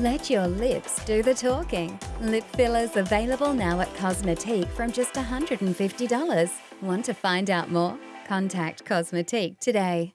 Let your lips do the talking. Lip fillers available now at Cosmetique from just $150. Want to find out more? Contact Cosmetique today.